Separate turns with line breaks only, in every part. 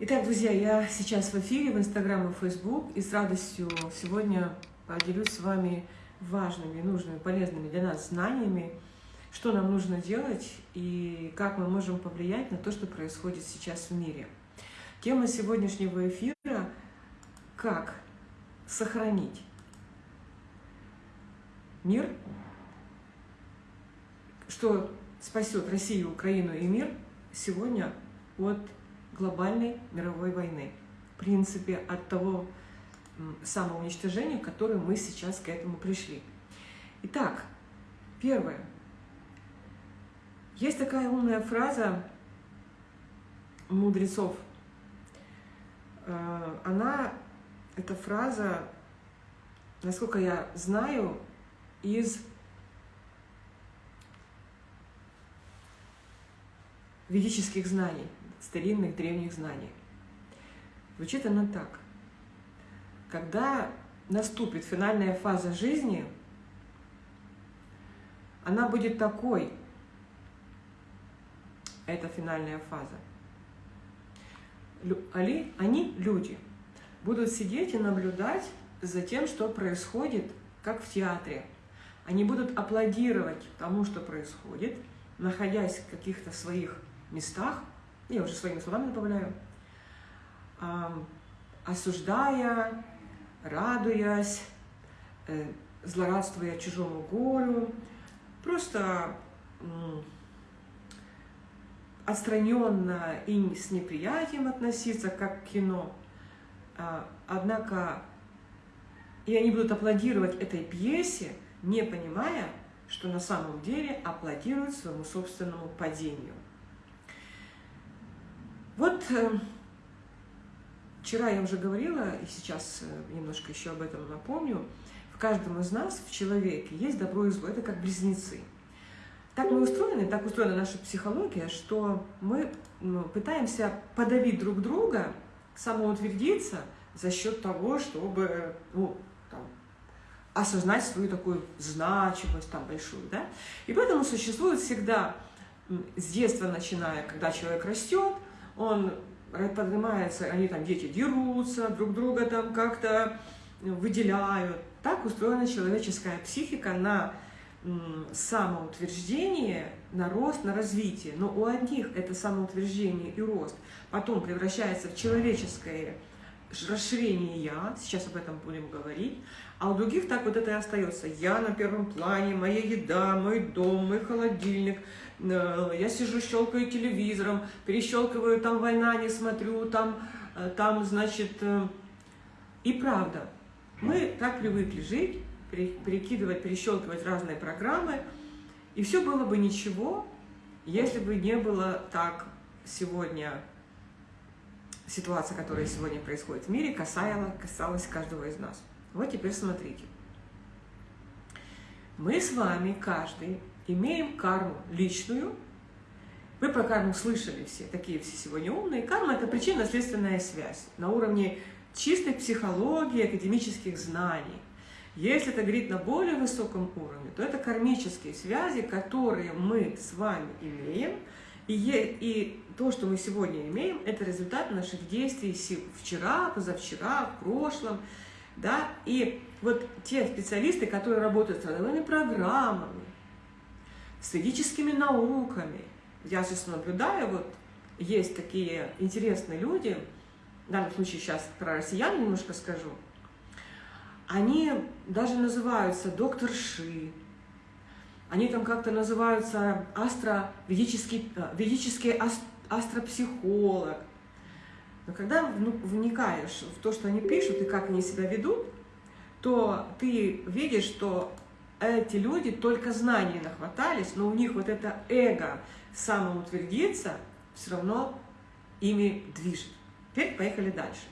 Итак, друзья, я сейчас в эфире в Инстаграм и Фейсбук и с радостью сегодня поделюсь с вами важными, нужными, полезными для нас знаниями, что нам нужно делать и как мы можем повлиять на то, что происходит сейчас в мире. Тема сегодняшнего эфира – как сохранить мир, что спасет Россию, Украину и мир сегодня от глобальной мировой войны. В принципе, от того самоуничтожения, к которому мы сейчас к этому пришли. Итак, первое. Есть такая умная фраза мудрецов. Э, она, эта фраза, насколько я знаю, из ведических знаний старинных древних знаний. Звучит она так. Когда наступит финальная фаза жизни, она будет такой, эта финальная фаза. Они, они, люди, будут сидеть и наблюдать за тем, что происходит, как в театре. Они будут аплодировать тому, что происходит, находясь в каких-то своих местах, я уже своими словами добавляю, осуждая, радуясь, э, злорадствуя чужому горю, просто отстраненно и с неприятием относиться, как к кино. А, однако и они будут аплодировать этой пьесе, не понимая, что на самом деле аплодируют своему собственному падению. Вот э, вчера я уже говорила, и сейчас э, немножко еще об этом напомню, в каждом из нас, в человеке, есть добро и зло, это как близнецы. Так мы устроены, так устроена наша психология, что мы ну, пытаемся подавить друг друга, самоутвердиться за счет того, чтобы ну, там, осознать свою такую значимость там, большую. Да? И поэтому существует всегда, с детства начиная, когда человек растет, он поднимается, они там, дети дерутся, друг друга там как-то выделяют. Так устроена человеческая психика на самоутверждение, на рост, на развитие. Но у одних это самоутверждение и рост потом превращается в человеческое расширение «я», сейчас об этом будем говорить, а у других так вот это и остается. Я на первом плане, моя еда, мой дом, мой холодильник, э, я сижу, щелкаю телевизором, перещелкиваю, там война не смотрю, там, э, там значит... Э, и правда, мы так привыкли жить, перекидывать, перещелкивать разные программы, и все было бы ничего, если бы не было так сегодня ситуация, которая сегодня происходит в мире, касалась, касалась каждого из нас. Вот теперь смотрите. Мы с вами, каждый, имеем карму личную. Вы про карму слышали все, такие все сегодня умные. Карма – это причинно-следственная связь на уровне чистой психологии, академических знаний. Если это говорить на более высоком уровне, то это кармические связи, которые мы с вами имеем – и, и то, что мы сегодня имеем, это результат наших действий вчера, позавчера, в прошлом. Да? И вот те специалисты, которые работают с родовыми программами, с ведическими науками, я сейчас наблюдаю, вот есть такие интересные люди, в данном случае сейчас про россиян немножко скажу, они даже называются доктор Ши, они там как-то называются астро, ведический, э, астропсихолог. Но когда вникаешь в то, что они пишут и как они себя ведут, то ты видишь, что эти люди только знаний нахватались, но у них вот это эго самоутвердиться все равно ими движет. Теперь поехали дальше.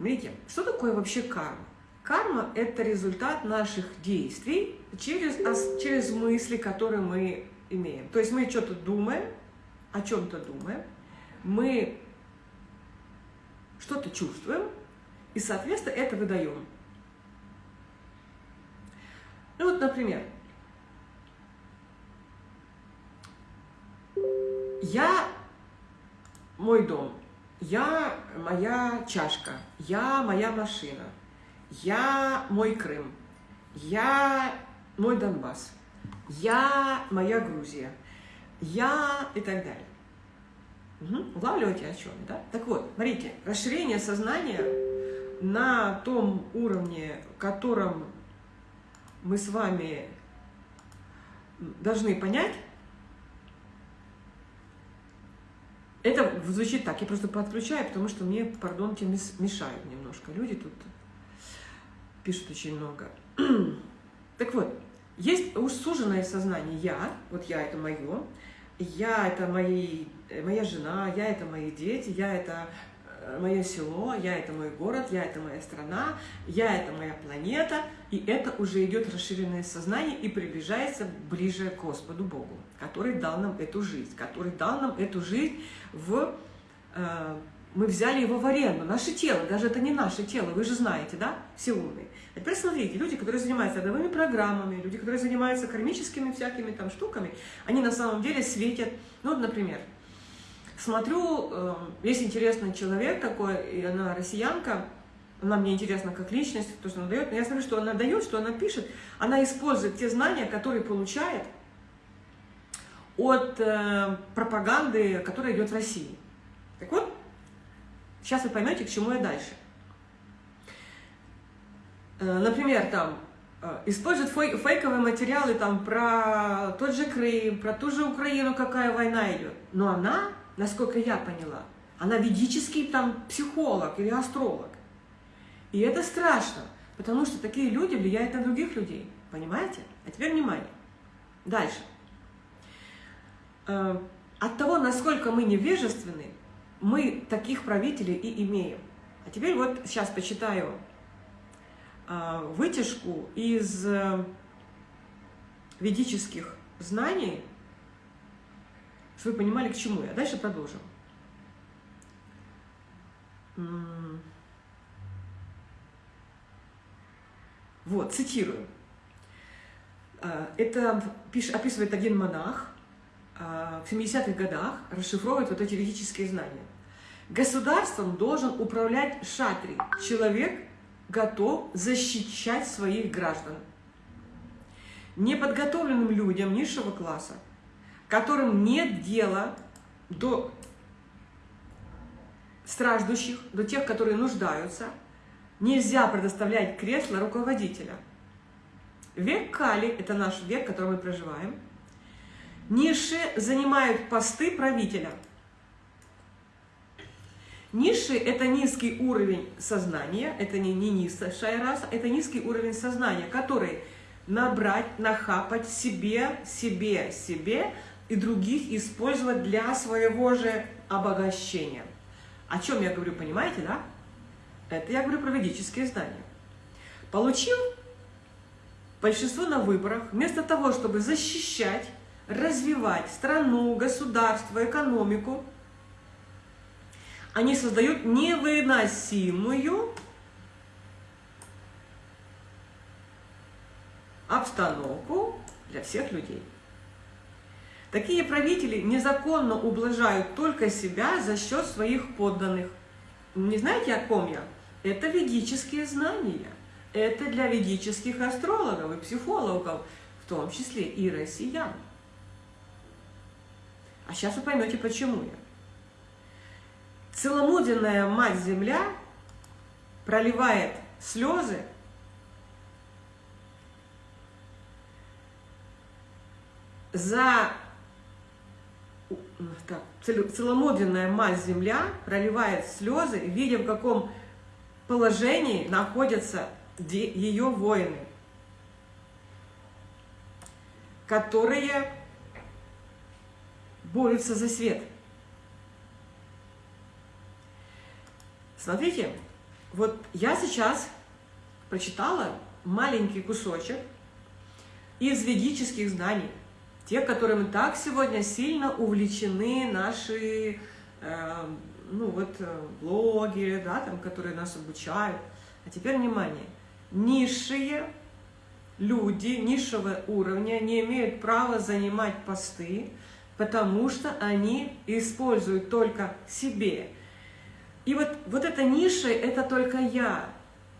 Видите, что такое вообще карма? Карма – это результат наших действий через, через мысли, которые мы имеем. То есть мы что-то думаем, о чем-то думаем, мы что-то чувствуем, и, соответственно, это выдаем. Ну вот, например, я мой дом, я моя чашка, я моя машина, я мой Крым, я мой Донбасс, я моя Грузия, я и так далее. Угу. Улавливаете о чем, да? Так вот, смотрите, расширение сознания на том уровне, котором мы с вами должны понять, это звучит так, я просто подключаю, потому что мне, пардонте, мешают немножко. Люди тут пишут очень много. Так вот, есть уж суженное сознание «я», вот «я» — это мое, «я» — это мои, моя жена, «я» — это мои дети, «я» — это Э, мое село, я это мой город, я это моя страна, я это моя планета, и это уже идет расширенное сознание и приближается ближе к Господу Богу, который дал нам эту жизнь, который дал нам эту жизнь в... Э, мы взяли его в аренду, наше тело, даже это не наше тело, вы же знаете, да, все умные. А теперь смотрите, люди, которые занимаются родовыми программами, люди, которые занимаются кармическими всякими там штуками, они на самом деле светят, ну, например, смотрю, эм, есть интересный человек такой, и она россиянка, она мне интересна как личность, то, что она дает, но я смотрю, что она дает, что она пишет, она использует те знания, которые получает от э, пропаганды, которая идет в России. Так вот, сейчас вы поймете, к чему я дальше. Э, например, там, э, используют фейковые материалы там, про тот же Крым, про ту же Украину, какая война идет. Но она насколько я поняла. Она ведический там психолог или астролог. И это страшно, потому что такие люди влияют на других людей. Понимаете? А теперь внимание. Дальше. Э, от того, насколько мы невежественны, мы таких правителей и имеем. А теперь вот сейчас почитаю э, вытяжку из э, ведических знаний чтобы вы понимали, к чему я. Дальше продолжим. Вот, цитирую. А, это описывает один монах а, в 70-х годах, расшифровывает вот эти ведические знания. Государством должен управлять шатри. Человек готов защищать своих граждан. Неподготовленным людям низшего класса которым нет дела до страждущих, до тех, которые нуждаются, нельзя предоставлять кресло руководителя. Век Кали, это наш век, в котором мы проживаем, ниши занимают посты правителя. Ниши – это низкий уровень сознания, это не, не низшая раса, это низкий уровень сознания, который набрать, нахапать себе, себе, себе – и других использовать для своего же обогащения. О чем я говорю, понимаете, да? Это я говорю про ведические знания. Получил большинство на выборах, вместо того, чтобы защищать, развивать страну, государство, экономику, они создают невыносимую обстановку для всех людей. Такие правители незаконно ублажают только себя за счет своих подданных. Не знаете, о ком я? Это ведические знания. Это для ведических астрологов и психологов, в том числе и россиян. А сейчас вы поймете, почему я. Целомудренная Мать-Земля проливает слезы за так, целомудренная мать-земля проливает слезы, видя, в каком положении находятся ее воины, которые борются за свет. Смотрите, вот я сейчас прочитала маленький кусочек из ведических знаний те, которым так сегодня сильно увлечены наши э, ну вот э, блогеры, да, там, которые нас обучают. А теперь внимание, низшие люди низшего уровня не имеют права занимать посты, потому что они используют только себе. И вот, вот эта ниша – это только я.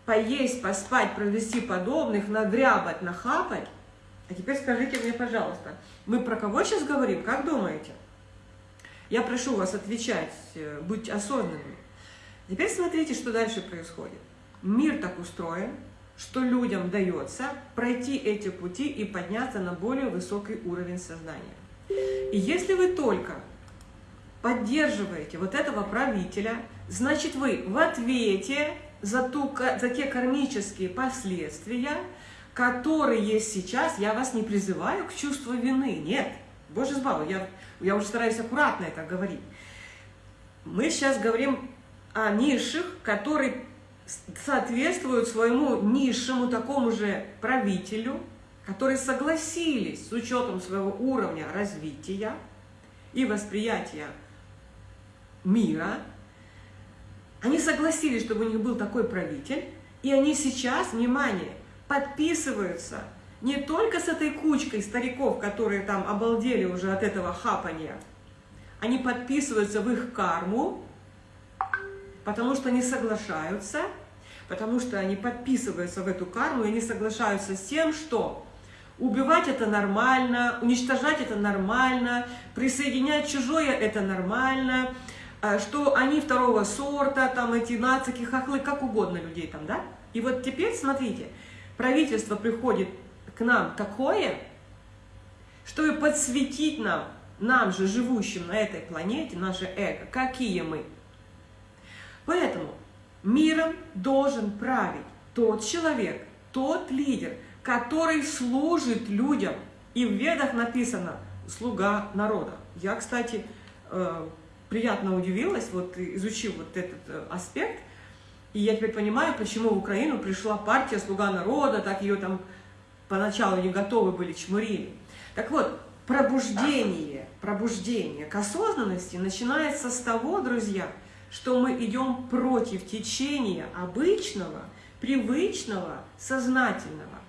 Поесть, поспать, провести подобных, надрябать, нахапать. А теперь скажите мне, пожалуйста, мы про кого сейчас говорим, как думаете? Я прошу вас отвечать, э, быть осознанными. Теперь смотрите, что дальше происходит. Мир так устроен, что людям дается пройти эти пути и подняться на более высокий уровень сознания. И если вы только поддерживаете вот этого правителя, значит вы в ответе за, ту, за те кармические последствия, которые сейчас, я вас не призываю к чувству вины, нет, Боже сбавил, я, я уже стараюсь аккуратно это говорить. Мы сейчас говорим о низших, которые соответствуют своему низшему такому же правителю, которые согласились с учетом своего уровня развития и восприятия мира, они согласились, чтобы у них был такой правитель, и они сейчас, внимание, подписываются не только с этой кучкой стариков, которые там обалдели уже от этого хапания, они подписываются в их карму, потому что они соглашаются, потому что они подписываются в эту карму, и они соглашаются с тем, что убивать это нормально, уничтожать это нормально, присоединять чужое это нормально, а, что они второго сорта, там эти нацики, хохлы, как угодно людей там, да? И вот теперь, смотрите, правительство приходит к нам такое, чтобы подсветить нам, нам же, живущим на этой планете, наше эго, какие мы. Поэтому миром должен править тот человек, тот лидер, который служит людям. И в Ведах написано «слуга народа». Я, кстати, э, приятно удивилась, вот изучив вот этот э, аспект, и я теперь понимаю, почему в Украину пришла партия «Слуга народа», так ее там поначалу не готовы были, чмурили. Так вот, пробуждение, пробуждение к осознанности начинается с того, друзья, что мы идем против течения обычного, привычного, сознательного.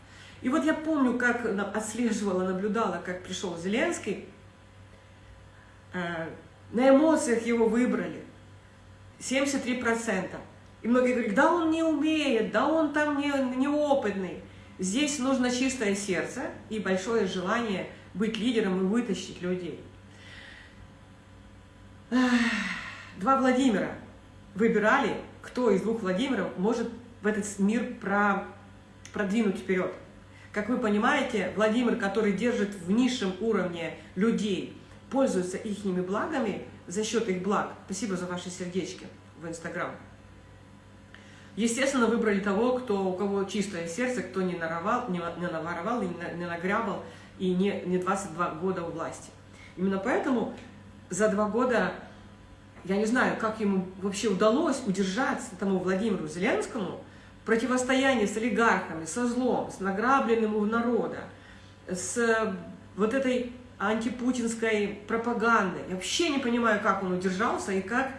И вот я помню, как отслеживала, наблюдала, как пришел Зеленский, э, на эмоциях его выбрали, 73%. И многие говорят, да он не умеет, да он там не, неопытный. Здесь нужно чистое сердце и большое желание быть лидером и вытащить людей. Два Владимира выбирали, кто из двух Владимиров может в этот мир про, продвинуть вперед. Как вы понимаете, Владимир, который держит в низшем уровне людей, пользуется их благами за счет их благ. Спасибо за ваши сердечки в Инстаграм. Естественно, выбрали того, кто, у кого чистое сердце, кто не, наровал, не, не наворовал, не, не нагрябал и не, не 22 года у власти. Именно поэтому за два года, я не знаю, как ему вообще удалось удержаться тому Владимиру Зеленскому в противостоянии с олигархами, со злом, с награбленным у народа, с вот этой антипутинской пропагандой. Я вообще не понимаю, как он удержался и как...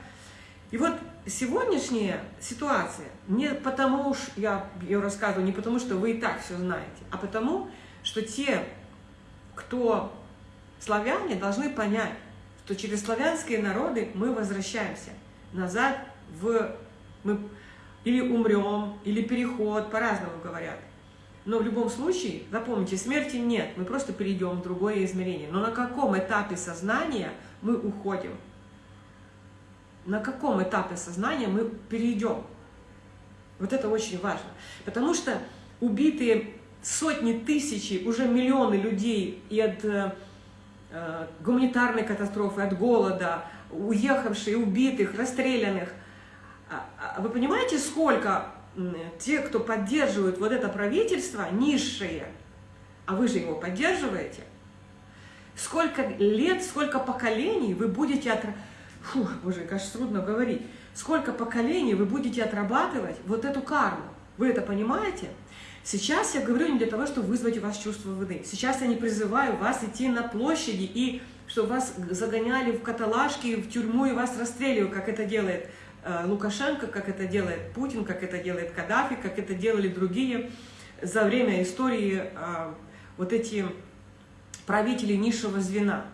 И вот сегодняшняя ситуация, не потому уж я ее рассказываю, не потому что вы и так все знаете, а потому, что те, кто славяне, должны понять, что через славянские народы мы возвращаемся назад в... Мы или умрем, или переход, по-разному говорят. Но в любом случае, запомните, смерти нет, мы просто перейдем в другое измерение. Но на каком этапе сознания мы уходим? на каком этапе сознания мы перейдем. Вот это очень важно. Потому что убитые сотни тысяч, уже миллионы людей и от э, э, гуманитарной катастрофы, от голода, уехавшие, убитых, расстрелянных. А, а вы понимаете, сколько те, кто поддерживают вот это правительство, низшие, а вы же его поддерживаете, сколько лет, сколько поколений вы будете от фух, боже, кажется, трудно говорить, сколько поколений вы будете отрабатывать вот эту карму. Вы это понимаете? Сейчас я говорю не для того, чтобы вызвать у вас чувство вины. Сейчас я не призываю вас идти на площади и чтобы вас загоняли в каталажки, в тюрьму и вас расстреливают, как это делает Лукашенко, как это делает Путин, как это делает Каддафи, как это делали другие за время истории э, вот эти правители низшего звена.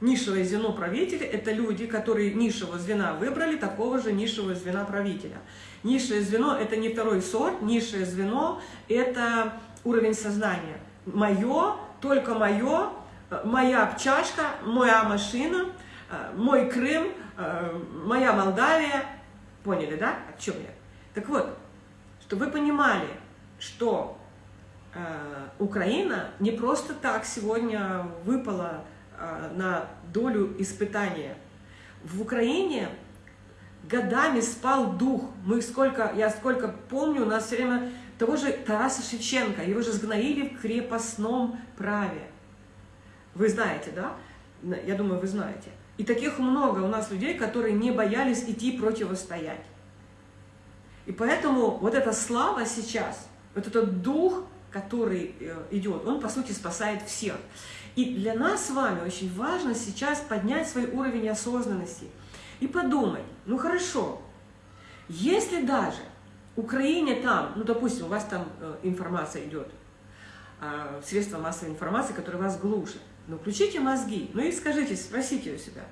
Низшее звено правителя – это люди, которые низшего звена выбрали такого же низшего звена правителя. Низшее звено – это не второй сорт, низшее звено – это уровень сознания. Мое, только мое, моя чашка, моя машина, мой Крым, моя Молдавия. Поняли, да, о чем я? Так вот, чтобы вы понимали, что э, Украина не просто так сегодня выпала э, на долю испытания. В Украине годами спал дух. Мы сколько, я сколько помню, у нас все время того же Тараса Шевченко, его же сгноили в крепостном праве. Вы знаете, да? Я думаю, вы знаете. И таких много у нас людей, которые не боялись идти противостоять. И поэтому вот эта слава сейчас, вот этот дух, который э, идет, он, по сути, спасает всех. И для нас с вами очень важно сейчас поднять свой уровень осознанности и подумать, ну хорошо, если даже Украине там, ну допустим, у вас там э, информация идет, э, средства массовой информации, которые вас глушат, ну включите мозги, ну и скажите, спросите у себя,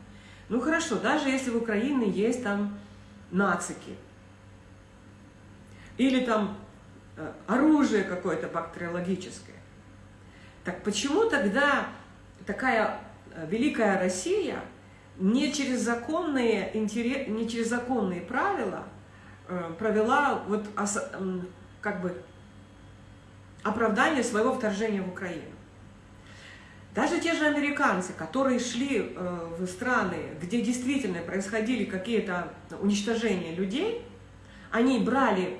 ну хорошо, даже если в Украине есть там нацики, или там э, оружие какое-то бактериологическое. Так почему тогда такая э, великая Россия не через законные, не через законные правила э, провела вот как бы оправдание своего вторжения в Украину? Даже те же американцы, которые шли в страны, где действительно происходили какие-то уничтожения людей, они брали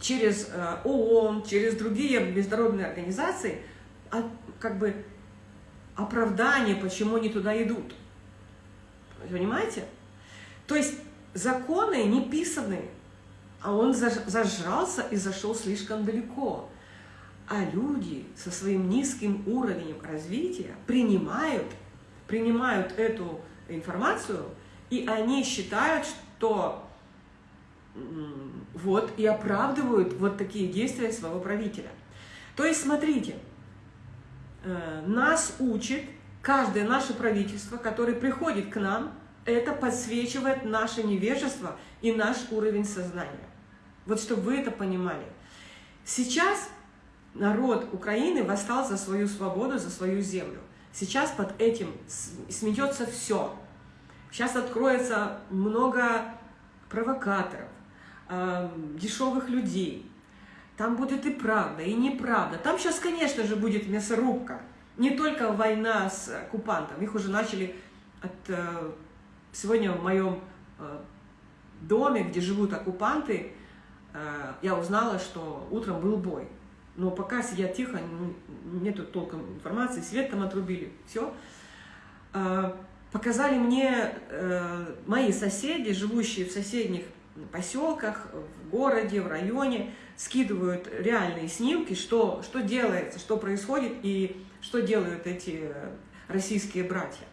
через э, ООН, через другие международные организации, а, как бы оправдание, почему они туда идут. Понимаете? То есть законы не писаны, а он зажрался и зашел слишком далеко. А люди со своим низким уровнем развития принимают, принимают эту информацию, и они считают, что вот и оправдывают вот такие действия своего правителя. То есть, смотрите, э, нас учит каждое наше правительство, которое приходит к нам, это подсвечивает наше невежество и наш уровень сознания. Вот чтобы вы это понимали. Сейчас народ Украины восстал за свою свободу, за свою землю. Сейчас под этим сметется все. Сейчас откроется много провокаторов, э, дешевых людей. Там будет и правда, и неправда. Там сейчас, конечно же, будет мясорубка. Не только война с оккупантом. Их уже начали от... Э, сегодня в моем э, доме, где живут оккупанты, э, я узнала, что утром был бой. Но пока сидят тихо, нету толком информации, свет там отрубили, все. Э, показали мне э, мои соседи, живущие в соседних поселках, в городе, в районе, скидывают реальные снимки, что, что делается, что происходит и что делают эти российские братья.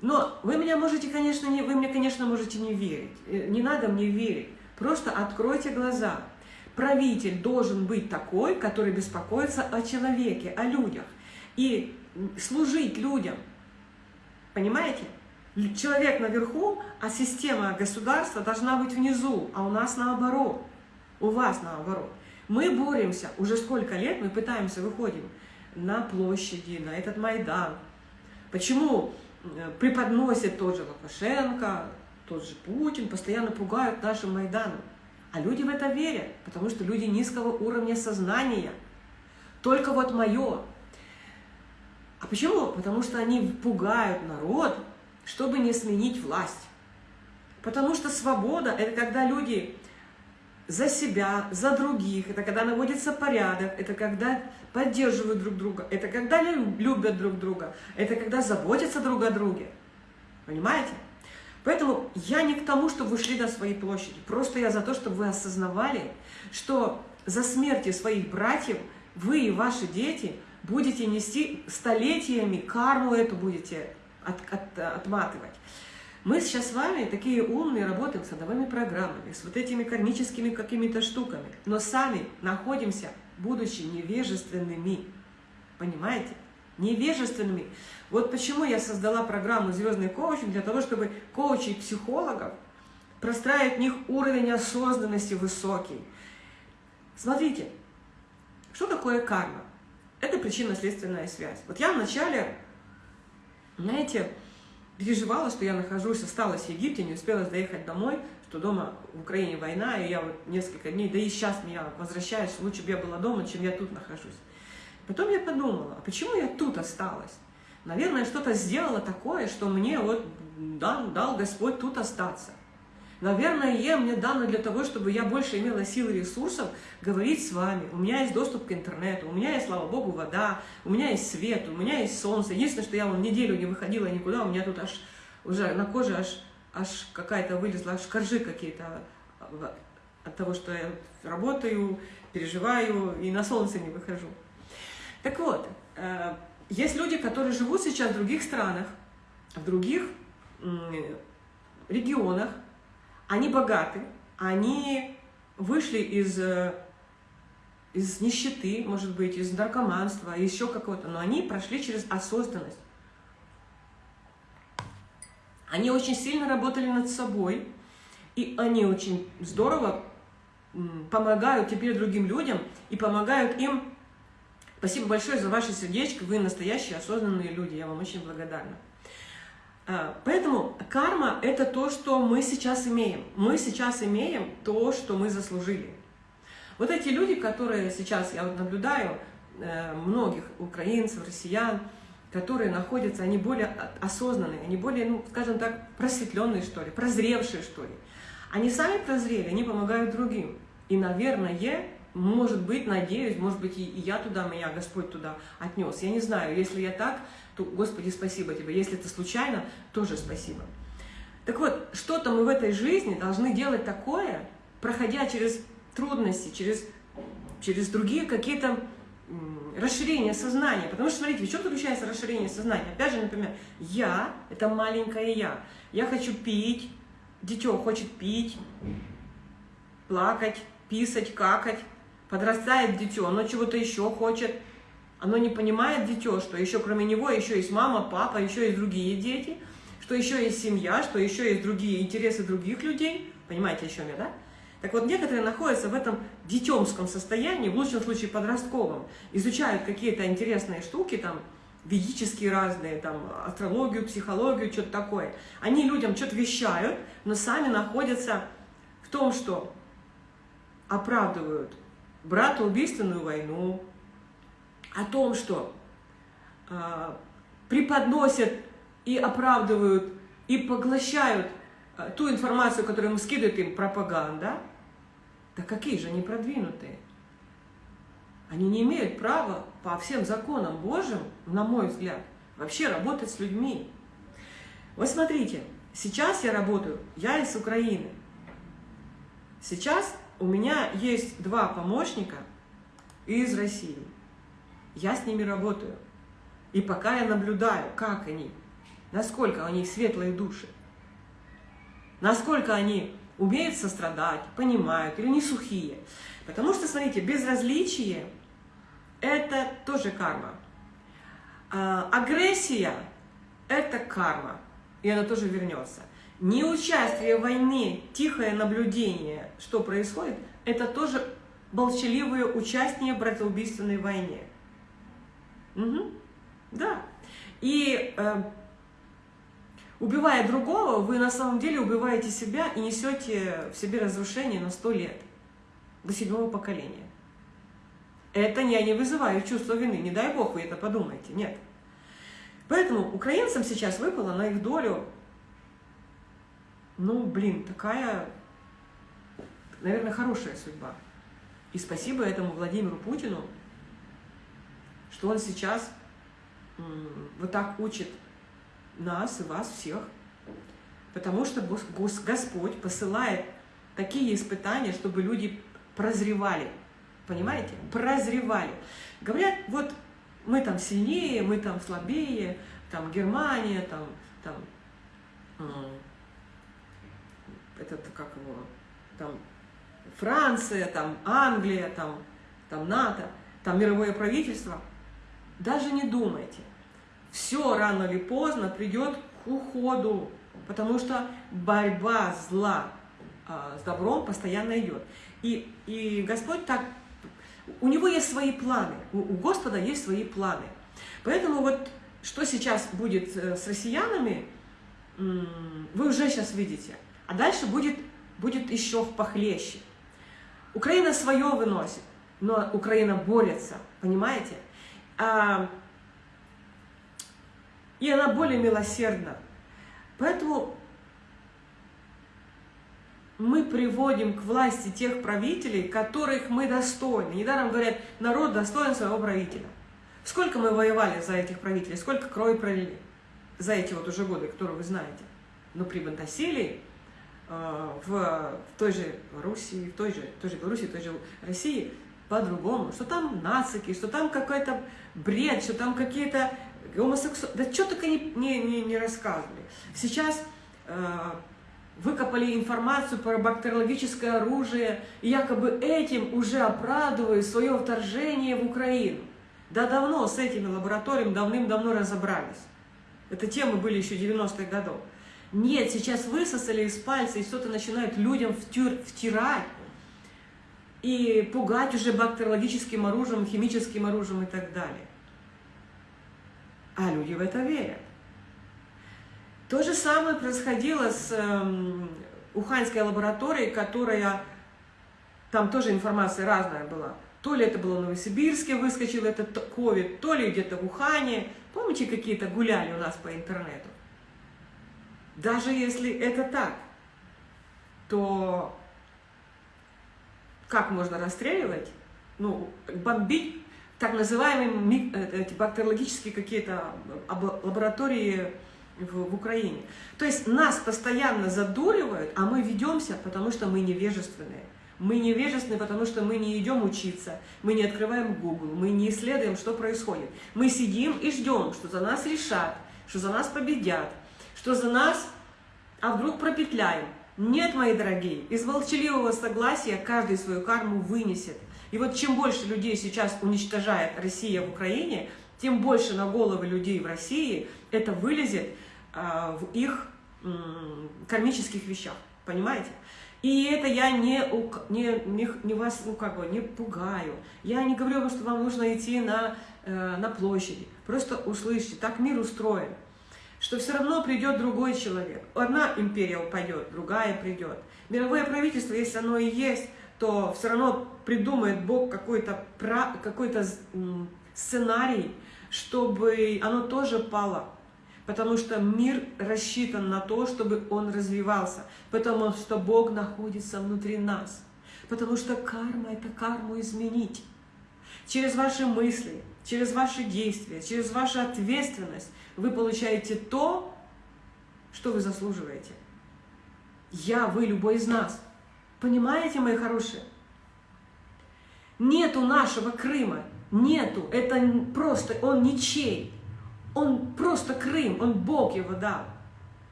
Но вы меня можете, конечно, не, вы мне, конечно, можете не верить. Э, не надо мне верить. Просто откройте глаза. Правитель должен быть такой, который беспокоится о человеке, о людях. И служить людям. Понимаете? Человек наверху, а система государства должна быть внизу, а у нас наоборот, у вас наоборот. Мы боремся, уже сколько лет мы пытаемся, выходим на площади, на этот Майдан. Почему э, преподносит тот же Лукашенко, тот же Путин, постоянно пугают нашим Майданом? А люди в это верят, потому что люди низкого уровня сознания. Только вот мое. А почему? Потому что они пугают народ, чтобы не сменить власть. Потому что свобода – это когда люди за себя, за других, это когда наводится порядок, это когда поддерживают друг друга, это когда любят друг друга, это когда заботятся друг о друге. Понимаете? Поэтому я не к тому, чтобы вы шли на свои площади. Просто я за то, чтобы вы осознавали, что за смерти своих братьев вы и ваши дети будете нести столетиями, карму эту будете от, от, отматывать. Мы сейчас с вами такие умные, работаем с родовыми программами, с вот этими кармическими какими-то штуками, но сами находимся, будучи невежественными. Понимаете? Невежественными. Вот почему я создала программу «Звездный коучинг» для того, чтобы коучей психологов простраивать в них уровень осознанности высокий. Смотрите, что такое карма? Это причинно-следственная связь. Вот я вначале, знаете, переживала, что я нахожусь, осталась в Египте, не успела доехать домой, что дома в Украине война, и я вот несколько дней, да и сейчас я возвращаюсь, лучше бы я была дома, чем я тут нахожусь. Потом я подумала, а почему я тут осталась? Наверное, что-то сделала такое, что мне вот дал, дал Господь тут остаться. Наверное, мне дано для того, чтобы я больше имела сил и ресурсов говорить с вами. У меня есть доступ к интернету, у меня есть, слава Богу, вода, у меня есть свет, у меня есть солнце. Единственное, что я вон неделю не выходила никуда, у меня тут аж уже на коже аж, аж какая-то вылезла, аж коржи какие-то от того, что я работаю, переживаю и на солнце не выхожу. Так вот, э, есть люди, которые живут сейчас в других странах, в других регионах, они богаты, они вышли из, э, из нищеты, может быть, из наркоманства, еще какого-то, но они прошли через осознанность. Они очень сильно работали над собой, и они очень здорово помогают теперь другим людям и помогают им. Спасибо большое за ваше сердечко, вы настоящие осознанные люди, я вам очень благодарна. А, поэтому карма – это то, что мы сейчас имеем. Мы сейчас имеем то, что мы заслужили. Вот эти люди, которые сейчас, я вот наблюдаю, э, многих украинцев, россиян, которые находятся, они более осознанные, они более, ну, скажем так, просветленные, что ли, прозревшие, что ли. Они сами прозрели, они помогают другим. И, наверное, может быть, надеюсь, может быть, и я туда, меня Господь туда отнес. Я не знаю, если я так, то, Господи, спасибо Тебе. Если это случайно, тоже спасибо. Так вот, что-то мы в этой жизни должны делать такое, проходя через трудности, через, через другие какие-то расширения сознания. Потому что, смотрите, в чем заключается расширение сознания? Опять же, например, я – это маленькое я. Я хочу пить, дитё хочет пить, плакать, писать, какать, Подрастает дитё, оно чего-то еще хочет. Оно не понимает дитё, что еще кроме него еще есть мама, папа, еще есть другие дети, что еще есть семья, что еще есть другие интересы других людей. Понимаете, о чем я, да? Так вот, некоторые находятся в этом детемском состоянии, в лучшем случае подростковом, изучают какие-то интересные штуки, там, ведические разные, там, астрологию, психологию, что-то такое. Они людям что-то вещают, но сами находятся в том, что оправдывают братоубийственную войну, о том, что э, преподносят и оправдывают, и поглощают э, ту информацию, которую им скидывает им пропаганда, да какие же они продвинутые? Они не имеют права по всем законам Божьим, на мой взгляд, вообще работать с людьми. Вот смотрите, сейчас я работаю, я из Украины. Сейчас у меня есть два помощника из России. Я с ними работаю. И пока я наблюдаю, как они, насколько они светлые души, насколько они умеют сострадать, понимают или не сухие. Потому что, смотрите, безразличие – это тоже карма. А, агрессия – это карма, и она тоже вернется. Неучастие в войне, тихое наблюдение, что происходит, это тоже молчаливое участие в братоубийственной войне. Угу. Да. И э, убивая другого, вы на самом деле убиваете себя и несете в себе разрушение на сто лет, до седьмого поколения. Это я не вызываю чувство вины, не дай бог вы это подумаете, нет. Поэтому украинцам сейчас выпало на их долю ну, блин, такая, наверное, хорошая судьба. И спасибо этому Владимиру Путину, что он сейчас вот так учит нас и вас всех, потому что Господь посылает такие испытания, чтобы люди прозревали, понимаете, прозревали. Говорят, вот мы там сильнее, мы там слабее, там Германия, там, там этот, как его, там, Франция, там, Англия, там, там, НАТО, там, мировое правительство. Даже не думайте. Все рано или поздно придет к уходу, потому что борьба зла а, с добром постоянно идет. И, и Господь так, у Него есть свои планы, у, у Господа есть свои планы. Поэтому вот что сейчас будет э, с россиянами, вы уже сейчас видите. А дальше будет, будет еще похлеще. Украина свое выносит, но Украина борется, понимаете? А, и она более милосердна. Поэтому мы приводим к власти тех правителей, которых мы достойны. Недаром говорят, народ достоин своего правителя. Сколько мы воевали за этих правителей, сколько крови пролили за эти вот уже годы, которые вы знаете. Но при Бантасилии в, в той же Руси, в той же, той же Беларуси, в той же России по-другому, что там нацики, что там какой-то бред, что там какие-то гомосексуалы, да что только не, не, не, не рассказывали. Сейчас э, выкопали информацию про бактериологическое оружие, и якобы этим уже оправдывают свое вторжение в Украину. Да давно с этими лабораториями давным-давно разобрались. Это темы были еще 90-х годов. Нет, сейчас высосали из пальца и что-то начинают людям втюр, втирать и пугать уже бактериологическим оружием, химическим оружием и так далее. А люди в это верят. То же самое происходило с э, Уханьской лабораторией, которая, там тоже информация разная была. То ли это было в Новосибирске, выскочил этот ковид, то ли где-то в Ухане. Помните, какие-то гуляли у нас по интернету? Даже если это так, то как можно расстреливать, ну, бомбить так называемые э, эти бактериологические какие-то лаборатории в, в Украине. То есть нас постоянно задуривают, а мы ведемся, потому что мы невежественные. Мы невежественны, потому что мы не идем учиться, мы не открываем Google, мы не исследуем, что происходит. Мы сидим и ждем, что за нас решат, что за нас победят, что за нас, а вдруг пропетляем. Нет, мои дорогие, из молчаливого согласия каждый свою карму вынесет. И вот чем больше людей сейчас уничтожает Россия в Украине, тем больше на головы людей в России это вылезет а, в их кармических вещах. Понимаете? И это я не, не, не, не вас ну, как бы, не пугаю. Я не говорю вам, что вам нужно идти на, э, на площади. Просто услышьте, так мир устроен, что все равно придет другой человек. Одна империя упадет, другая придет. Мировое правительство, если оно и есть, то все равно придумает Бог какой-то какой сценарий, чтобы оно тоже пало потому что мир рассчитан на то, чтобы он развивался, потому что Бог находится внутри нас, потому что карма – это карму изменить. Через ваши мысли, через ваши действия, через вашу ответственность вы получаете то, что вы заслуживаете. Я, вы, любой из нас. Понимаете, мои хорошие? Нету нашего Крыма, нету, это просто, он ничей. Он просто Крым, он Бог его дал.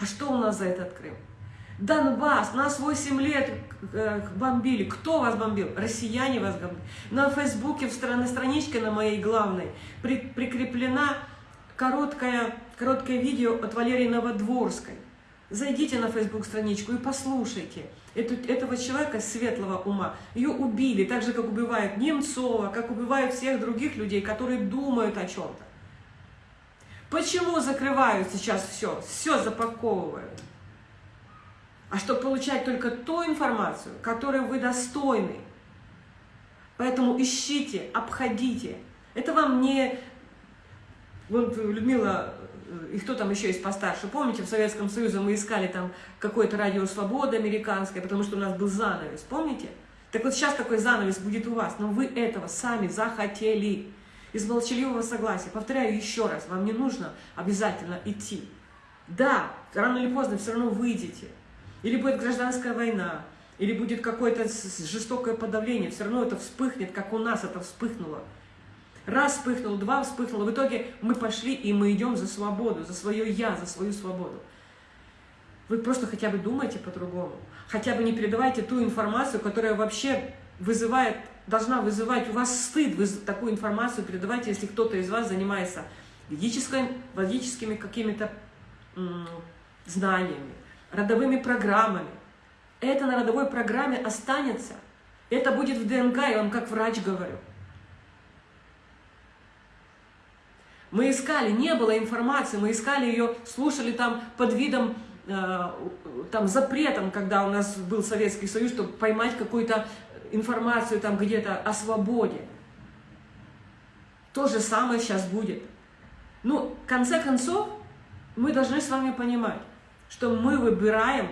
А что у нас за этот Крым? Донбасс, нас 8 лет э, бомбили. Кто вас бомбил? Россияне вас бомбили. На Фейсбуке, на страничке на моей главной, при, прикреплена короткое, короткое видео от Валерии Новодворской. Зайдите на Фейсбук страничку и послушайте. Эту, этого человека светлого ума. Ее убили, так же, как убивают Немцова, как убивают всех других людей, которые думают о чем-то. Почему закрывают сейчас все? Все запаковывают. А чтобы получать только ту информацию, которой вы достойны. Поэтому ищите, обходите. Это вам не... Вот Людмила, и кто там еще есть постарше, помните, в Советском Союзе мы искали там какое-то радио «Свобода» американское, потому что у нас был занавес, помните? Так вот сейчас такой занавес будет у вас, но вы этого сами захотели из молчаливого согласия. Повторяю еще раз, вам не нужно обязательно идти. Да, рано или поздно все равно выйдете. Или будет гражданская война, или будет какое-то жестокое подавление, все равно это вспыхнет, как у нас это вспыхнуло. Раз вспыхнуло, два вспыхнуло, в итоге мы пошли и мы идем за свободу, за свое «я», за свою свободу. Вы просто хотя бы думайте по-другому, хотя бы не передавайте ту информацию, которая вообще вызывает должна вызывать у вас стыд, вы такую информацию передавать, если кто-то из вас занимается ведическими какими-то знаниями, родовыми программами. Это на родовой программе останется. Это будет в ДНК, я вам как врач говорю. Мы искали, не было информации, мы искали ее, слушали там под видом, э, там запретом, когда у нас был Советский Союз, чтобы поймать какую-то информацию там где-то о свободе. То же самое сейчас будет. Ну, в конце концов, мы должны с вами понимать, что мы выбираем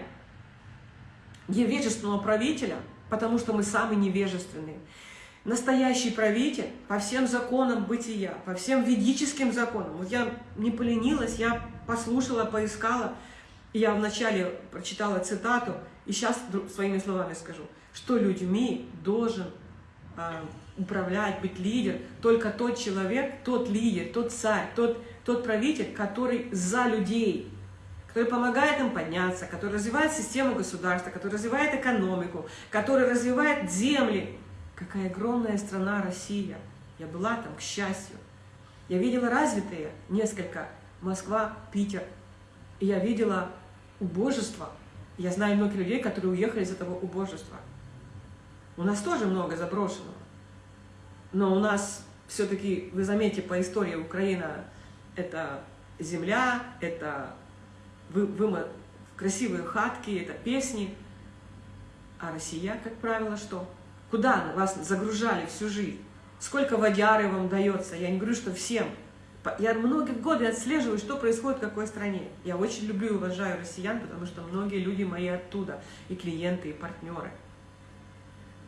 невежественного правителя, потому что мы самые невежественные. Настоящий правитель по всем законам бытия, по всем ведическим законам. Вот я не поленилась, я послушала, поискала, я вначале прочитала цитату, и сейчас своими словами скажу, что людьми должен э, управлять, быть лидер только тот человек, тот лидер, тот царь, тот, тот правитель, который за людей, который помогает им подняться, который развивает систему государства, который развивает экономику, который развивает земли. Какая огромная страна Россия. Я была там, к счастью. Я видела развитые несколько, Москва, Питер. И я видела убожество. Я знаю многих людей, которые уехали из этого убожества. У нас тоже много заброшенного. Но у нас все-таки, вы заметите, по истории Украина – это земля, это вы, вы, красивые хатки, это песни. А Россия, как правило, что? Куда вас загружали всю жизнь? Сколько водяры вам дается? Я не говорю, что всем. Я многие годы отслеживаю, что происходит в какой стране. Я очень люблю и уважаю россиян, потому что многие люди мои оттуда, и клиенты, и партнеры.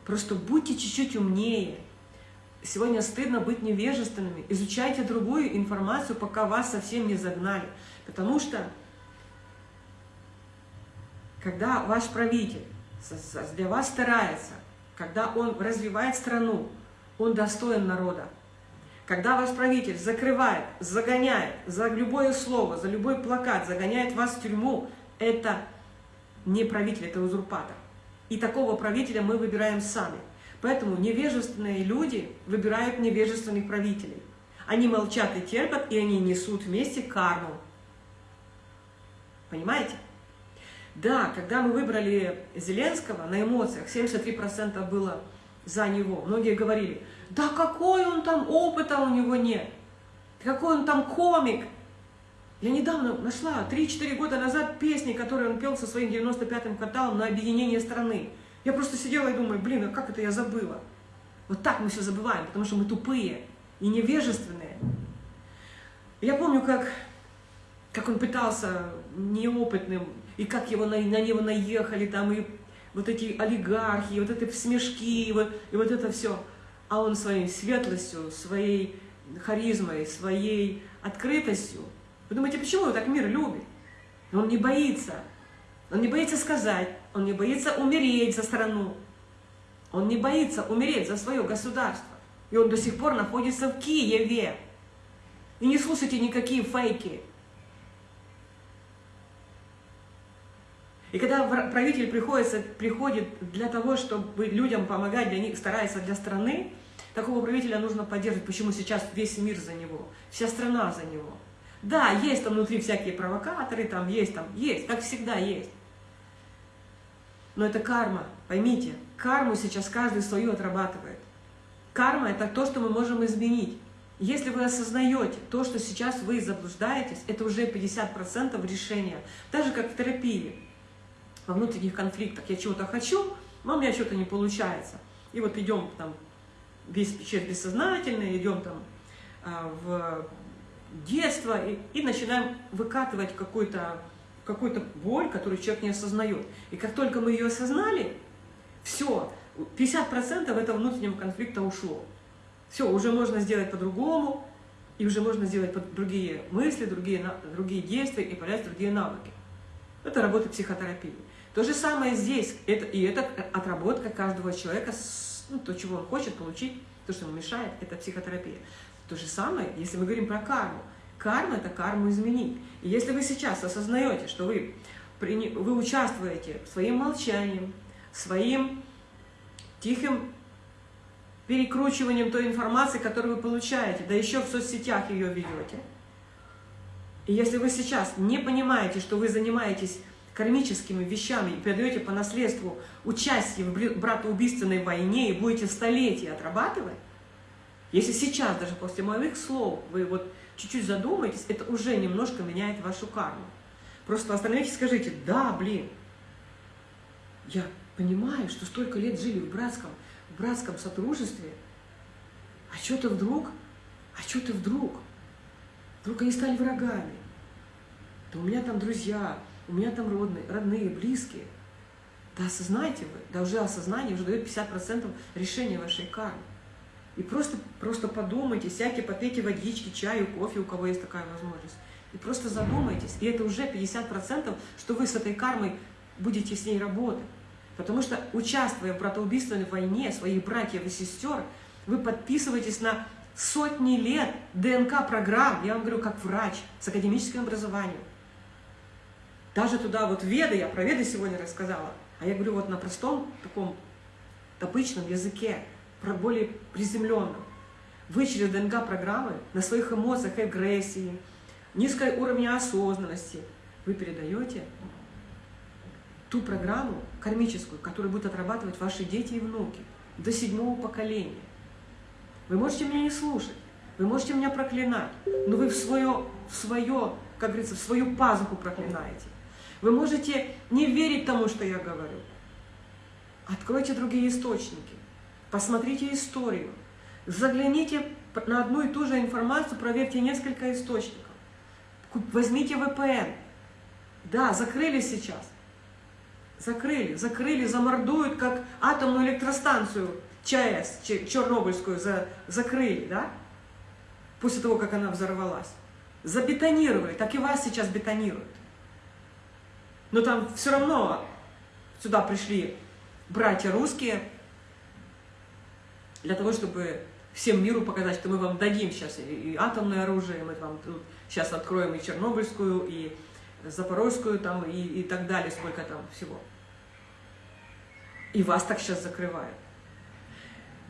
Просто будьте чуть-чуть умнее. Сегодня стыдно быть невежественными. Изучайте другую информацию, пока вас совсем не загнали. Потому что когда ваш правитель для вас старается, когда он развивает страну, он достоин народа. Когда ваш правитель закрывает, загоняет за любое слово, за любой плакат, загоняет вас в тюрьму, это не правитель, это узурпатор. И такого правителя мы выбираем сами. Поэтому невежественные люди выбирают невежественных правителей. Они молчат и терпят, и они несут вместе карму. Понимаете? Да, когда мы выбрали Зеленского на эмоциях, 73% было за него. Многие говорили, да какой он там, опыта у него нет, какой он там комик. Я недавно нашла, 3-4 года назад, песни, которые он пел со своим 95-м кварталом на объединение страны. Я просто сидела и думаю, блин, а как это я забыла? Вот так мы все забываем, потому что мы тупые и невежественные. Я помню, как, как он пытался неопытным и как его на, на него наехали там, и вот эти олигархи, и вот эти смешки, и вот, и вот это все. А он своей светлостью, своей харизмой, своей открытостью. Вы думаете, почему он так мир любит? Он не боится. Он не боится сказать, он не боится умереть за страну. Он не боится умереть за свое государство. И он до сих пор находится в Киеве. И не слушайте никакие фейки. И когда правитель приходится, приходит для того, чтобы людям помогать, для них старается для страны, такого правителя нужно поддерживать. Почему сейчас весь мир за него, вся страна за него. Да, есть там внутри всякие провокаторы, там есть, там есть, как всегда есть. Но это карма, поймите, карму сейчас каждый свою отрабатывает. Карма – это то, что мы можем изменить. Если вы осознаете то, что сейчас вы заблуждаетесь, это уже 50% решения. Даже как в терапии во внутренних конфликтах. Я чего-то хочу, но у меня что-то не получается. И вот идем там весь через бессознательное, идем там а, в детство и, и начинаем выкатывать какую-то какую-то боль, которую человек не осознает. И как только мы ее осознали, все, 50% этого внутреннего конфликта ушло. Все, уже можно сделать по-другому, и уже можно сделать под другие мысли, другие, другие действия и появляются другие навыки. Это работа психотерапии. То же самое здесь. Это, и это отработка каждого человека, ну, то, чего он хочет получить, то, что ему мешает, это психотерапия. То же самое, если мы говорим про карму. Карма – это карму изменить. И если вы сейчас осознаете, что вы, вы участвуете своим молчанием, своим тихим перекручиванием той информации, которую вы получаете, да еще в соцсетях ее ведете. И если вы сейчас не понимаете, что вы занимаетесь кармическими вещами и передаете по наследству участие в братоубийственной войне и будете столетия отрабатывать, если сейчас, даже после моих слов, вы вот чуть-чуть задумаетесь, это уже немножко меняет вашу карму. Просто остановитесь и скажите, да, блин, я понимаю, что столько лет жили в братском, в братском сотрудничестве, а что-то вдруг, а что-то вдруг, вдруг они стали врагами. Да у меня там друзья, у меня там родные, родные, близкие. Да осознайте вы, да уже осознание уже дает 50% решения вашей кармы. И просто, просто подумайте, сядьте, попейте водички, чаю, кофе, у кого есть такая возможность. И просто задумайтесь. И это уже 50%, что вы с этой кармой будете с ней работать. Потому что, участвуя в братоубийственной войне своих братьев и сестер, вы подписываетесь на сотни лет ДНК-программ, я вам говорю, как врач с академическим образованием. Даже туда вот веды, я про веды сегодня рассказала, а я говорю вот на простом таком обычном языке, про более приземленном. Вы через ДНК-программы на своих эмоциях, агрессии, низкой уровне осознанности вы передаете ту программу кармическую, которую будут отрабатывать ваши дети и внуки до седьмого поколения. Вы можете меня не слушать, вы можете меня проклинать, но вы в свое, в свое как говорится, в свою пазуху проклинаете. Вы можете не верить тому, что я говорю. Откройте другие источники, посмотрите историю, загляните на одну и ту же информацию, проверьте несколько источников. Возьмите VPN. Да, закрыли сейчас. Закрыли, закрыли, замордуют, как атомную электростанцию ЧАЭС, Чернобыльскую, за, закрыли, да? После того, как она взорвалась. Забетонировали, так и вас сейчас бетонируют. Но там все равно сюда пришли братья русские, для того, чтобы всем миру показать, что мы вам дадим сейчас и атомное оружие, мы вам тут сейчас откроем и Чернобыльскую, и Запорожскую, там, и, и так далее, сколько там всего. И вас так сейчас закрывают.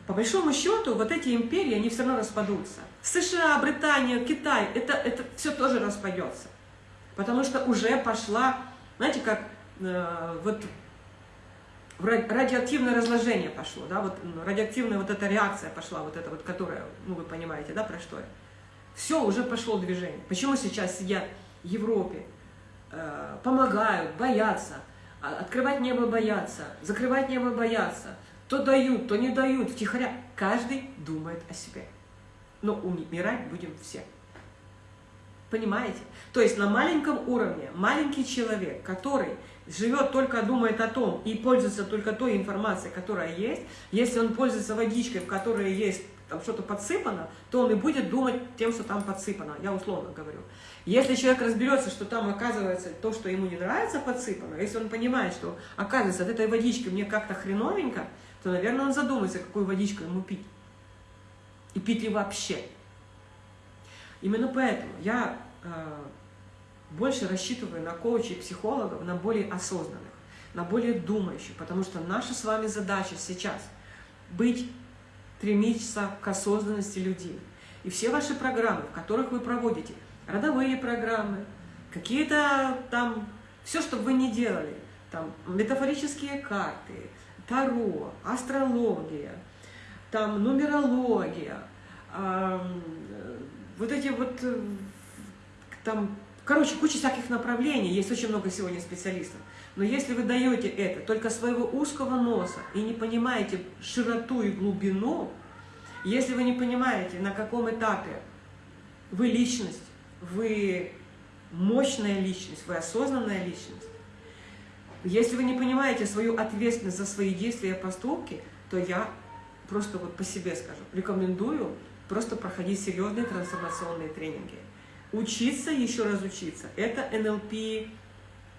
По большому счету, вот эти империи, они все равно распадутся. США, Британия, Китай, это, это все тоже распадется. Потому что уже пошла, знаете, как э, вот радиоактивное разложение пошло, да, вот радиоактивная вот эта реакция пошла, вот эта вот, которая, ну вы понимаете, да, про что я. Все, уже пошло движение. Почему сейчас сидят в Европе, э, помогают, боятся, а, открывать небо боятся, закрывать небо боятся, то дают, то не дают, втихаря. Каждый думает о себе. Но умирать будем все. Понимаете? То есть на маленьком уровне маленький человек, который живет только, думает о том и пользуется только той информацией, которая есть, если он пользуется водичкой, в которой есть там что-то подсыпано, то он и будет думать тем, что там подсыпано, я условно говорю. Если человек разберется, что там оказывается то, что ему не нравится, подсыпано, если он понимает, что оказывается от этой водички мне как-то хреновенько, то, наверное, он задумается, какую водичку ему пить. И пить ли вообще. Именно поэтому я э, больше рассчитываю на коучей, психологов, на более осознанных, на более думающих, потому что наша с вами задача сейчас быть, стремиться к осознанности людей. И все ваши программы, в которых вы проводите, родовые программы, какие-то там, все, что вы не делали, там метафорические карты, таро, астрология, там нумерология, э, вот эти вот э, там Короче, куча всяких направлений, есть очень много сегодня специалистов. Но если вы даете это только своего узкого носа и не понимаете широту и глубину, если вы не понимаете, на каком этапе вы личность, вы мощная личность, вы осознанная личность, если вы не понимаете свою ответственность за свои действия и поступки, то я просто вот по себе скажу, рекомендую просто проходить серьезные трансформационные тренинги учиться, еще раз учиться. Это НЛП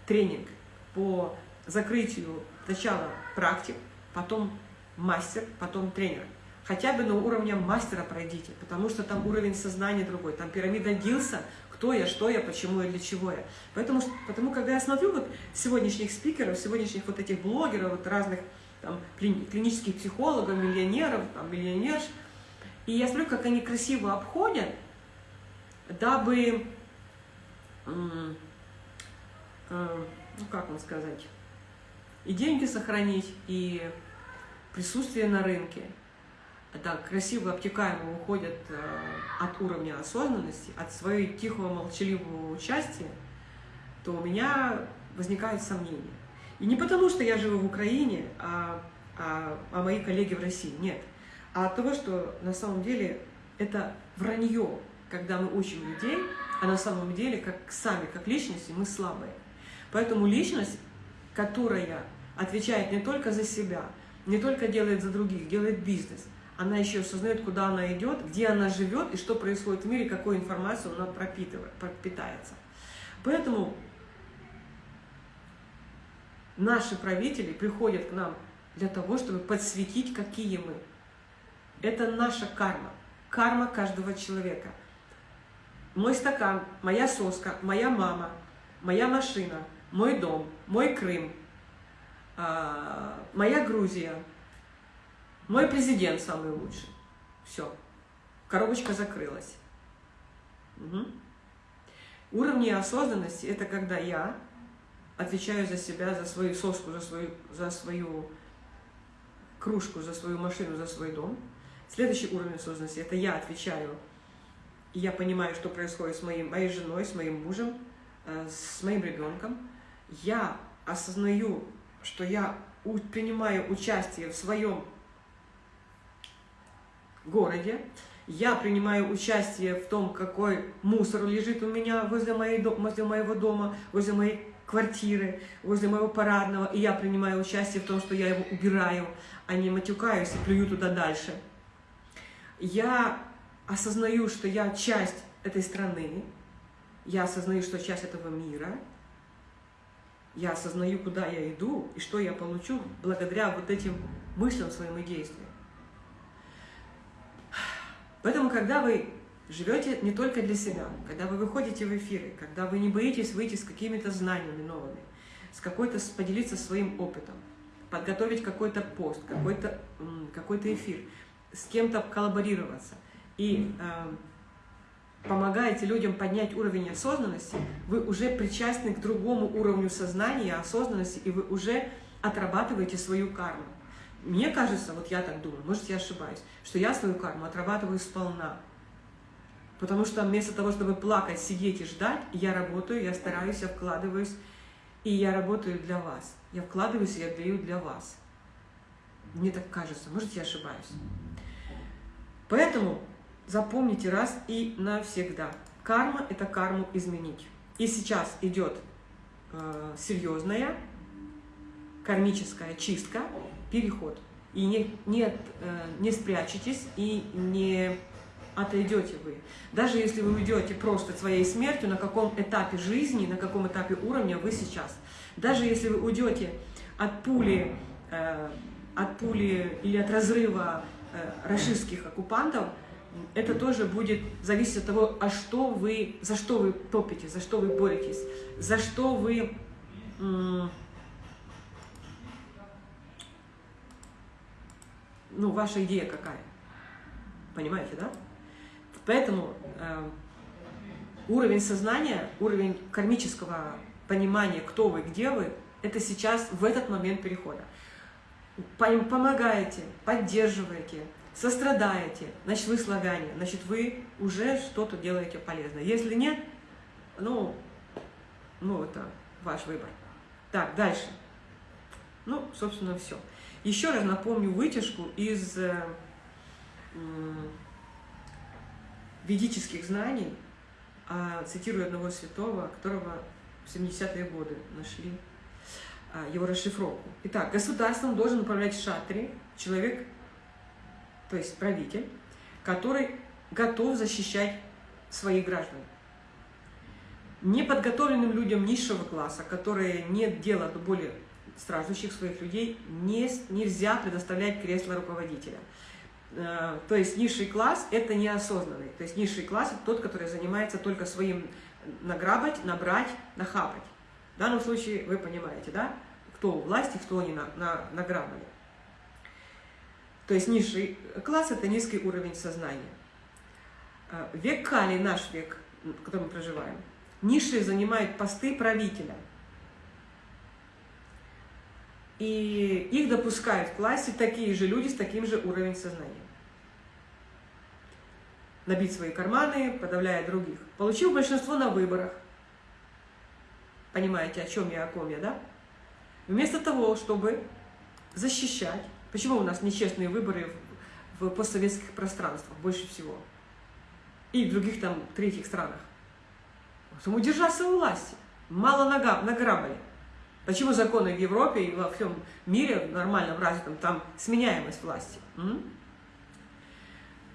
тренинг по закрытию сначала практик, потом мастер, потом тренер. Хотя бы на уровне мастера пройдите, потому что там уровень сознания другой, там пирамида Дилса, кто я, что я, почему я, для чего я. Поэтому, потому когда я смотрю вот сегодняшних спикеров, сегодняшних вот этих блогеров, вот разных там, клинических психологов, миллионеров, там, миллионерш. И я смотрю, как они красиво обходят, дабы, э, ну как вам сказать, и деньги сохранить, и присутствие на рынке. Так красиво, обтекаемо уходят э, от уровня осознанности, от своего тихого, молчаливого участия, то у меня возникают сомнения. И не потому, что я живу в Украине, а, а, а мои коллеги в России, нет. А от того, что на самом деле это вранье, когда мы учим людей, а на самом деле, как сами, как личности, мы слабые. Поэтому личность, которая отвечает не только за себя, не только делает за других, делает бизнес, она еще осознает, куда она идет, где она живет и что происходит в мире, какой информацию она пропитывает, пропитается. Поэтому наши правители приходят к нам для того, чтобы подсветить, какие мы. Это наша карма, карма каждого человека. Мой стакан, моя соска, моя мама, моя машина, мой дом, мой Крым, а, моя Грузия, мой президент самый лучший. Все, коробочка закрылась. Угу. Уровни осознанности – это когда я отвечаю за себя, за свою соску, за свою, за свою кружку, за свою машину, за свой дом. Следующий уровень осознанности – это я отвечаю, я понимаю, что происходит с моим, моей женой, с моим мужем, э, с моим ребенком. Я осознаю, что я принимаю участие в своем городе, я принимаю участие в том, какой мусор лежит у меня возле, моей, возле моего дома, возле моей квартиры, возле моего парадного, и я принимаю участие в том, что я его убираю, а не матюкаюсь и плюю туда дальше. Я осознаю, что я часть этой страны, я осознаю, что часть этого мира, я осознаю, куда я иду и что я получу благодаря вот этим мыслям своим и действиям. Поэтому, когда вы живете не только для себя, когда вы выходите в эфиры, когда вы не боитесь выйти с какими-то знаниями новыми, с какой-то поделиться своим опытом, подготовить какой-то пост, какой-то какой эфир, с кем-то коллаборироваться и э, помогаете людям поднять уровень осознанности, вы уже причастны к другому уровню сознания, осознанности, и вы уже отрабатываете свою карму. Мне кажется, вот я так думаю, может я ошибаюсь, что я свою карму отрабатываю сполна. Потому что вместо того, чтобы плакать, сидеть и ждать, я работаю, я стараюсь, я вкладываюсь, и я работаю для вас. Я вкладываюсь, я даю для вас. Мне так кажется, может я ошибаюсь. Поэтому запомните раз и навсегда. Карма – это карму изменить. И сейчас идет э, серьезная кармическая чистка, переход. И не, не, э, не спрячетесь и не отойдете вы. Даже если вы уйдете просто своей смертью, на каком этапе жизни, на каком этапе уровня вы сейчас. Даже если вы уйдете от пули, э, от пули или от разрыва э, рашистских оккупантов, это тоже будет зависеть от того, а что вы, за что вы топите, за что вы боретесь, за что вы ну, ваша идея какая. Понимаете, да? Поэтому э, уровень сознания, уровень кармического понимания, кто вы, где вы, это сейчас, в этот момент перехода. Помогаете, поддерживаете, сострадаете, значит, вы славяне, значит, вы уже что-то делаете полезное. Если нет, ну, ну, это ваш выбор. Так, дальше. Ну, собственно, все. Еще раз напомню вытяжку из э, ведических знаний, а, цитирую одного святого, которого в 70-е годы нашли его расшифровку. Итак, государством должен управлять шатри, человек, то есть правитель, который готов защищать своих граждан. Неподготовленным людям низшего класса, которые нет дела до более страждущих своих людей не, нельзя предоставлять кресло руководителя. Э, то есть низший класс – это неосознанный. То есть низший класс – это тот, который занимается только своим награбать, набрать, нахапать. В данном случае вы понимаете, да, кто у власти, кто они на, на, награбали. То есть низший класс – это низкий уровень сознания. А, век Кали, наш век, в котором мы проживаем, низшие занимают посты правителя. И их допускают в классе такие же люди с таким же уровнем сознания. Набить свои карманы, подавляя других. Получил большинство на выборах. Понимаете, о чем я, о ком я, да? Вместо того, чтобы защищать Почему у нас нечестные выборы в постсоветских пространствах больше всего? И в других там третьих странах. Потому удержаться у власти. Мало награбали. Почему законы в Европе и во всем мире, нормально в развитом, там сменяемость власти? М?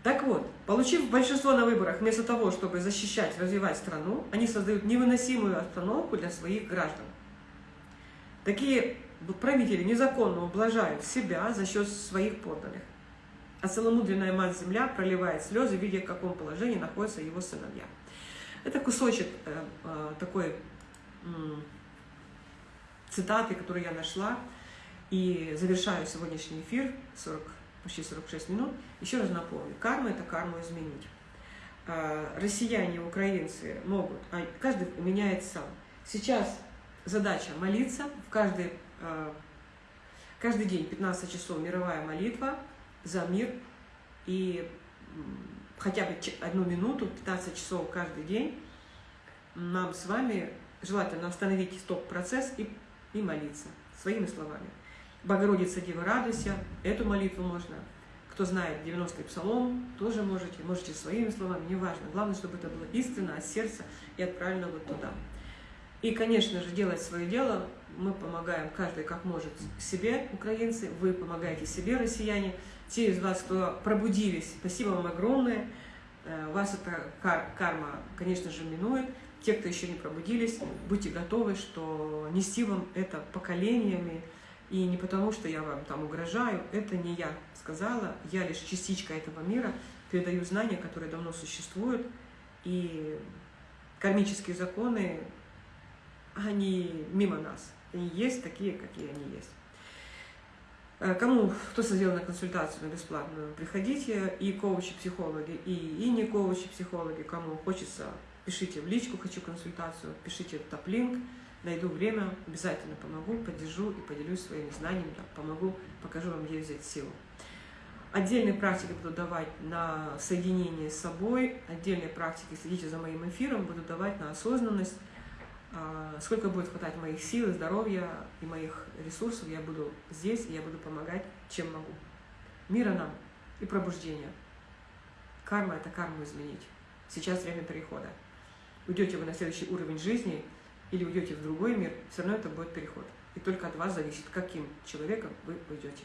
Так вот, получив большинство на выборах, вместо того, чтобы защищать, развивать страну, они создают невыносимую обстановку для своих граждан. Такие правители незаконно ублажают себя за счет своих подданных. А целомудренная мать-земля проливает слезы, видя, в каком положении находятся его сыновья. Это кусочек э, э, такой э, цитаты, которую я нашла, и завершаю сегодняшний эфир, 40, почти 46 минут. Еще раз напомню, карма – это карму изменить. Э, россияне, украинцы могут, а каждый меняет сам. Сейчас задача молиться в каждой Э, каждый день 15 часов мировая молитва за мир и хотя бы одну минуту, 15 часов каждый день нам с вами желательно остановить стоп-процесс и, и молиться своими словами. Богородица, Дева, радуйся, эту молитву можно. Кто знает 90-й псалом, тоже можете, можете своими словами, неважно. Главное, чтобы это было истинно от сердца и отправлено вот туда. И, конечно же, делать свое дело мы помогаем каждый как может себе, украинцы, вы помогаете себе, россияне. Те из вас, кто пробудились, спасибо вам огромное. Э, вас эта карма, конечно же, минует. Те, кто еще не пробудились, будьте готовы, что нести вам это поколениями, и не потому, что я вам там угрожаю, это не я сказала, я лишь частичка этого мира, передаю знания, которые давно существуют, и кармические законы, они мимо нас. Они есть такие, какие они есть. Э, кому, кто сделал на консультацию на бесплатную, приходите, и коучи-психологи, и, и не коучи-психологи, кому хочется, пишите в личку «Хочу консультацию», пишите топ-линк, найду время, обязательно помогу, поддержу и поделюсь своими знаниями, помогу, покажу вам, где взять силу. Отдельные практики буду давать на соединение с собой, отдельные практики, следите за моим эфиром, буду давать на осознанность, а, сколько будет хватать моих сил, здоровья и моих ресурсов, я буду здесь, и я буду помогать, чем могу. Мира нам и пробуждения. Карма – это карму изменить. Сейчас время перехода. Уйдете вы на следующий уровень жизни или уйдете в другой мир, все равно это будет переход. И только от вас зависит, каким человеком вы уйдете.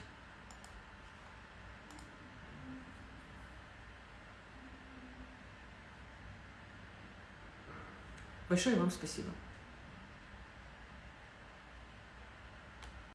Большое вам спасибо.